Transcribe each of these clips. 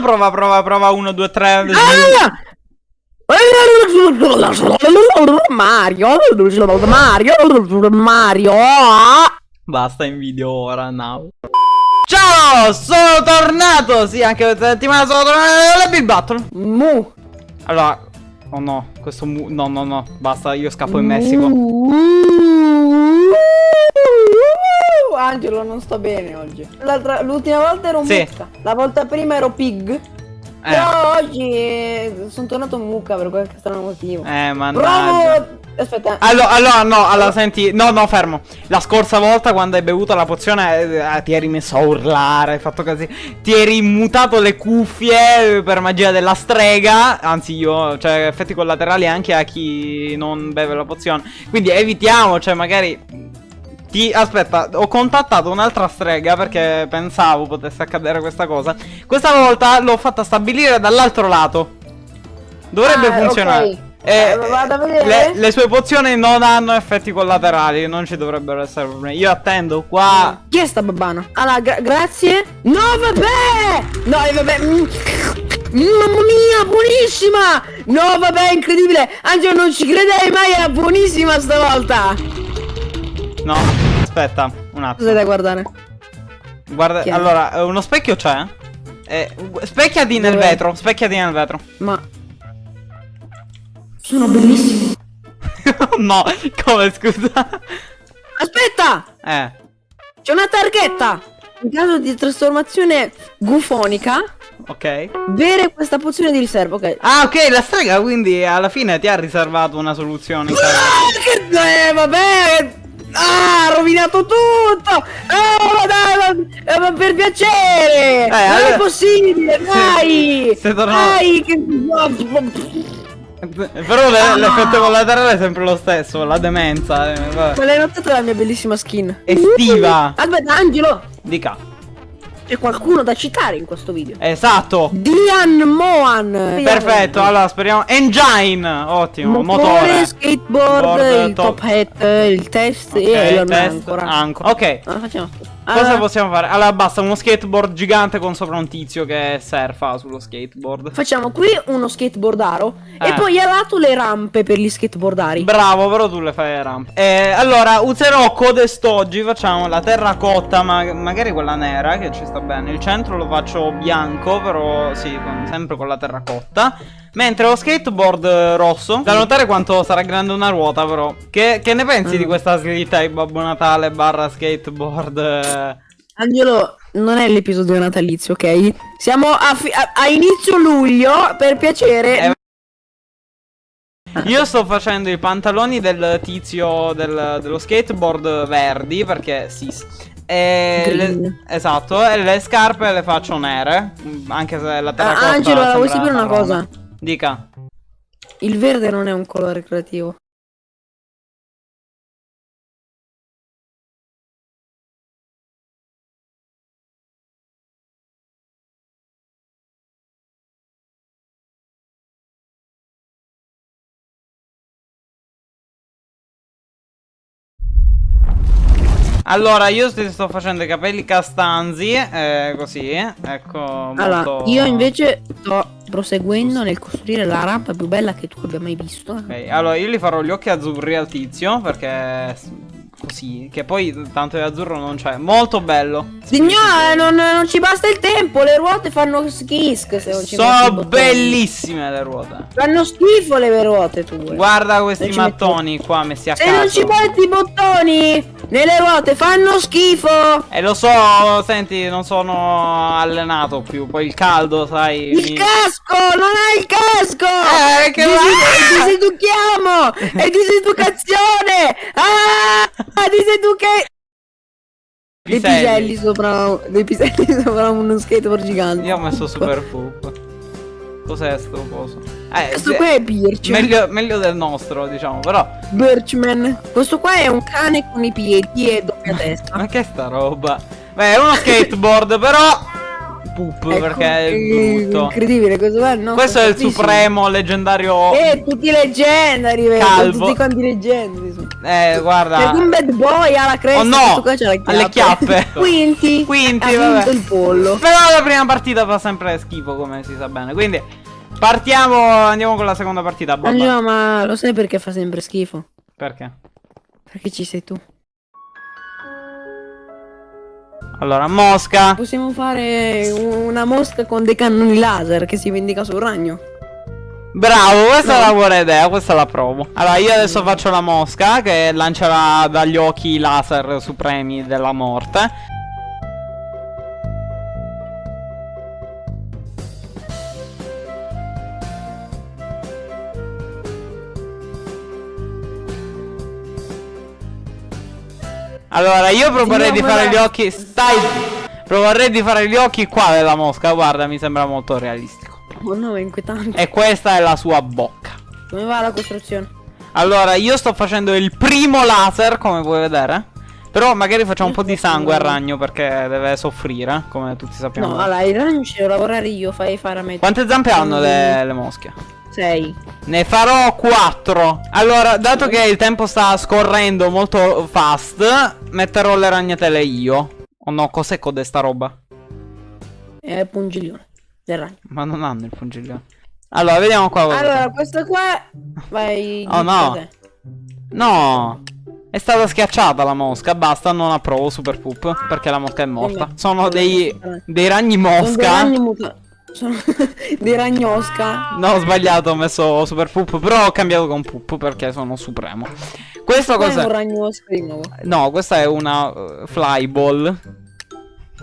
prova, prova, prova. 1, 2, 3. Ah! Mario, Mario, Mario. Basta in video ora, now. Ciao, sono tornato. Sì, anche questa settimana sono tornato alle Big Battle. Mu. Allora, oh no, questo mu no, no, no, basta, io scappo in Messico. Angelo non sto bene oggi. L'ultima volta ero Sì. mucca. La volta prima ero pig. Però oggi eh, sono tornato mucca per qualche strano motivo. Eh, mannaggia. Provo. Aspetta. Allora, allora, no, allora, senti, no, no, fermo. La scorsa volta quando hai bevuto la pozione eh, ti eri messo a urlare, hai fatto così. Ti eri mutato le cuffie per magia della strega. Anzi, io, cioè, effetti collaterali anche a chi non beve la pozione. Quindi evitiamo, cioè, magari. Ti, aspetta, ho contattato un'altra strega perché pensavo potesse accadere questa cosa. Questa volta l'ho fatta stabilire dall'altro lato. Dovrebbe Ah, funzionare. ok. Eh, Eh, vedere. le, le sue pozioni non hanno effetti collaterali, non ci dovrebbero essere problemi. Io attendo qua. Chi è sta babbana? Allora, gra- grazie. No, vabbè! No, eh, vabbè. mm. Mamma mia, buonissima! No, vabbè, incredibile! Angelo, non ci credevi mai, era buonissima stavolta! No, aspetta, un attimo. Cosa da guardare? Guarda, Chi è? allora, eh, uno specchio c'è? Eh, specchiati nel Dove? vetro, specchiati nel vetro. Ma... Sono bellissimo. no, come scusa? Aspetta! Eh. C'è una targhetta! In caso di trasformazione gufonica, Ok. bere questa pozione di riserva, ok? Ah, ok, la strega quindi alla fine ti ha riservato una soluzione. Ah, che... Eh, vabbè! Ah, ha rovinato tutto! Ah, ma dai, ma, eh, per piacere! non allora- è possibile, dai! sei tornato- Dai, che... Però l'effetto collaterale è sempre lo stesso, la demenza. eh, vabbè. Ma l'hai notata la mia bellissima skin? Estiva. Aspetta, Angelo! Dica. C'è qualcuno da citare in questo video. Esatto. Dian Moan! Perfetto, allora speriamo. Engine! Ottimo, Motore, motore. skateboard, Board, il top. top hat, il test Ok, e Elon test, ancora. ancora. Ok. Ah, facciamo. Cosa Allora, possiamo fare? Allora basta uno skateboard gigante con sopra un tizio che surfa sullo skateboard. Facciamo qui uno skateboardaro Eh. e poi a lato le rampe per gli skateboardari. Bravo, però tu le fai le rampe. Eh, allora, userò codestoggi, facciamo la terracotta, ma magari quella nera che ci sta bene. Il centro lo faccio bianco, però sì, con- sempre con la terracotta. Mentre lo skateboard eh, rosso, da notare quanto sarà grande una ruota, però. Che, che ne pensi Mm. di questa slitta di Babbo Natale barra skateboard? Angelo, non è l'episodio natalizio, ok? Siamo a, a- a inizio luglio, per piacere. Eh, Io sto facendo i pantaloni del tizio del- dello skateboard verdi perché sì. E le- esatto, e le scarpe le faccio nere. Anche se la terracotta Ah, Angelo, vuoi sapere una cosa? Dica. Il verde non è un colore creativo. Allora, io sto facendo i capelli castanzi, eh, così, ecco. Allora, molto- io invece sto proseguendo nel costruire la rampa più bella che tu abbia mai visto. Ok, allora io gli farò gli occhi azzurri al tizio perché così, che poi tanto di azzurro non c'è. Molto bello. Signore, non, non ci basta il tempo, le ruote fanno schifo se non ci metti i Sono bellissime le ruote. Fanno schifo le ruote tue. Guarda questi mattoni qua messi a Se non ci caso. metti i bottoni nelle ruote fanno schifo. E lo so, senti, non sono allenato più. Poi il caldo, sai. Il mi- casco, non hai il casco. Eh, che Disi- va- diseduchiamo. È diseducazione. Ah, diseduche. Dei Piselli. piselli sopra, dei piselli sopra uno skateboard gigante. Io ho messo super poop. Cos'è sto coso? Eh, Questo qua è Birch. meglio, meglio del nostro, diciamo, però. Birchman. Questo qua è un cane con i piedi e doppia testa. Ma che sta roba? Beh, è uno skateboard, però. Poop, Ecco, perché è eh, brutto. Incredibile, questo qua no, Questo è il supremo leggendario. Eh, tutti leggendari? Calvo. Tutti quanti leggendari. Eh, guarda. Perché un bad boy ha la cresta. Oh no! qua le chiappe. Alle chiappe. Quinti. Quinti, ha vabbè. il pollo. Però la prima partita fa sempre schifo, come si sa bene. Quindi partiamo, andiamo con la seconda partita. Babba. Angelo, ma lo sai perché fa sempre schifo? Perché? Perché ci sei tu. Allora, Mosca. Possiamo fare una mosca con dei cannoni laser che si vendica sul ragno. Bravo, questa è una buona idea, questa la provo. Allora, io adesso faccio la mosca che lancerà dagli occhi i laser supremi della morte. Allora, io proporrei di fare gli occhi. Stai. Proporrei di fare gli occhi qua della mosca. Guarda, mi sembra molto realistico. Oh no, è inquietante. E questa è la sua bocca. Come va la costruzione? Allora, io sto facendo il primo laser, come puoi vedere. Però magari facciamo un po' di sangue al ragno perché deve soffrire, come tutti sappiamo. No, allora il ragno ci devo lavorare io, fai fare a me. Quante zampe hanno le, le mosche? Sei. Ne farò 4. Allora, dato che il tempo sta scorrendo molto fast, metterò le ragnatele io. Oh no, cos'è codesta roba? È il pungiglione del ragno. Ma non hanno il pungiglione. Allora, vediamo qua. Allora, questo qua vai. Oh, no. No. È stata schiacciata la mosca, basta, non approvo Super Poop perché la mosca è morta. Sono dei, dei ragni Sono dei mosca. ragni muta- Sono dei ragnosca. No, ho sbagliato, ho messo Super Poop, però ho cambiato con Poop perché sono supremo. Questo Qua è un cos'è? ragnosca di nuovo. No, questa è una uh, flyball.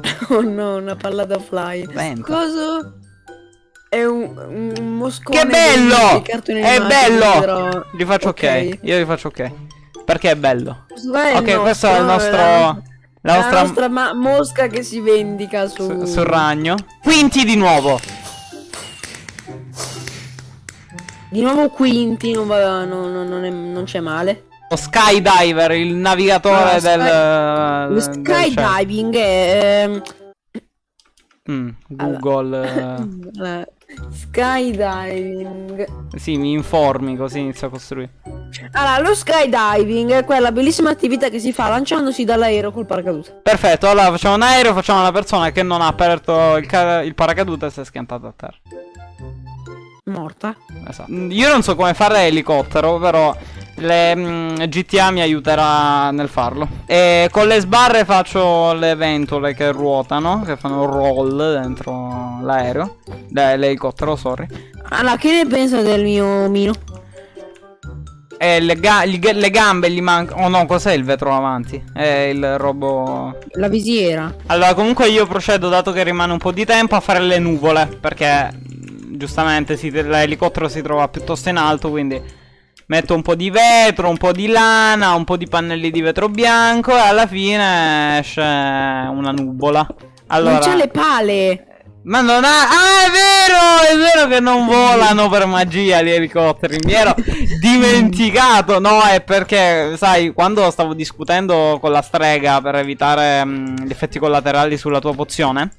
Oh no, una palla da fly. Vento. Cosa? È un, un moscone. Che bello! È bello! però- Gli faccio ok. Io gli faccio ok. Perché è bello. È Ok, questo è il nostro, nostro. La, nostra. la nostra ma- mosca che si vendica su. su- sul ragno. Quinti di nuovo. Di nuovo Quinti, non, no- no- non non c'è male. Lo skydiver, il navigatore Ah, del. Lo del cielo. skydiving è. ehm, Mm, Google. eh, skydiving. Sì, mi informi così inizio a costruire. Allora, lo skydiving è quella bellissima attività che si fa lanciandosi dall'aereo col paracadute. Perfetto, allora facciamo un aereo, facciamo una persona che non ha aperto il, il paracadute e si è schiantata a terra. Morta. Esatto. Mm, Io non so come fare elicottero, però le mm, GTA mi aiuterà nel farlo. E con le sbarre faccio le ventole che ruotano, che fanno roll dentro l'aereo. L'elicottero, sorry. Allora, che ne pensa del mio mino? E le, ga- le gambe gli mancano. Oh no, cos'è il vetro avanti? È il robo. La visiera. Allora, comunque io procedo, dato che rimane un po' di tempo, a fare le nuvole. Perché mh, giustamente l'elicottero si trova piuttosto in alto, quindi metto un po' di vetro, un po' di lana, un po' di pannelli di vetro bianco e alla fine esce una nuvola. Allora, Non c'ha le pale. ma non ha. Ah, è vero! È vero che non volano per magia gli elicotteri. Mi ero dimenticato. No, è perché, sai, quando stavo discutendo con la strega per evitare mh, gli effetti collaterali sulla tua pozione.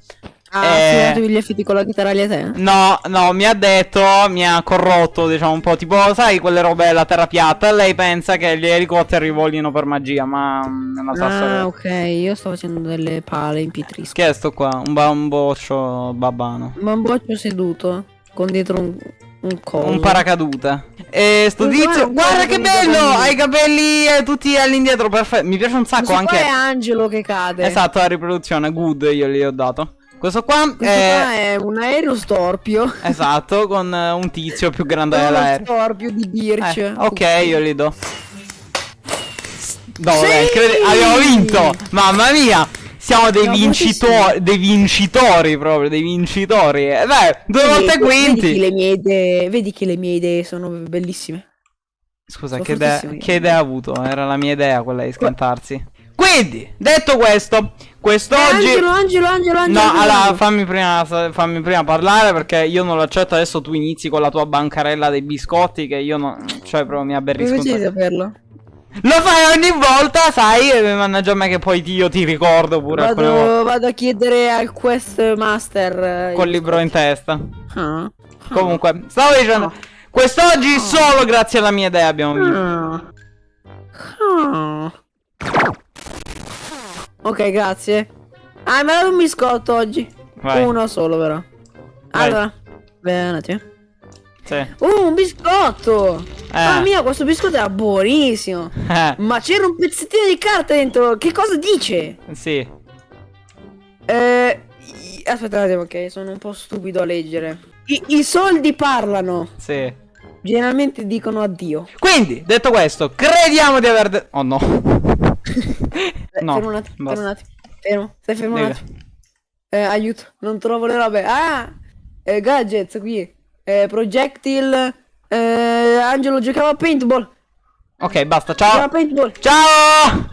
Ah, Eh. eh... gli effetti collaterali a te? No, no, mi ha detto, mi ha corrotto, diciamo un po', tipo, sai, quelle robe della terra piatta. Lei pensa che gli elicotteri volino per magia, ma mm, è una storia. Ah, ok, io sto facendo delle pale in pietrisco. Che è sto qua? Un bamboccio babbano. Ma un boccio seduto con dietro un, un coso. Un paracadute. E sto tizio. guarda- che con bello! Ha i capelli eh, tutti all'indietro, perfetto. Mi piace un sacco anche. qua è Angelo che cade. Esatto, la riproduzione, good, io gli ho dato. Questo qua Questo è. qua è un aereo storpio. Esatto, con eh, un tizio più grande dell'aereo. storpio di Birch. Eh, ok, io gli do. No, Sì! vabbè, credi- abbiamo vinto! Mamma mia! Siamo dei Siamo vincitori, dei vincitori proprio, dei vincitori. Eh, beh, due Vedi- volte Vedi che quinti. le mie idee, vedi che le mie idee sono bellissime. Scusa, Sono che idea, che idea ha avuto? Era la mia idea quella di scantarsi. Quindi, detto questo, quest'oggi... Angelo, Angelo, Angelo, Angelo. No, Angelo. allora fammi prima, fammi prima parlare perché io non lo accetto. Adesso tu inizi con la tua bancarella dei biscotti che io non. Cioè, proprio mi aberrisco. Sacco. saperlo? Lo fai ogni volta, sai? e Mannaggia a me che poi io ti ricordo pure. Vado, vado a chiedere al Quest Master. eh, Col libro in testa. Ah. Comunque, stavo dicendo. Ah. Quest'oggi solo grazie alla mia idea abbiamo vinto. Ah. Ah. Ok, grazie. Ah, mi ha dato un biscotto oggi. Vai. Uno solo, però. Vai. Allora, bene, attimo. Sì. Uh, un biscotto! Eh. Mamma mia, questo biscotto era buonissimo! Eh, Ma c'era un pezzettino di carta dentro! Che cosa dice? sì. Eh... Aspetta un attimo, ok, sono un po' stupido a leggere. I, i soldi parlano! Sì. Generalmente dicono addio. Quindi, detto questo, crediamo di aver... oh no. No. fermo un attimo, fermo un attimo. Fermo, stai fermo un Dica. attimo. Eh, aiuto, non trovo le robe. Ah! Eh, gadgets qui. Eh, projectile. Eh, Angelo giocava a paintball. Ok, basta, ciao. paintball. Ciao!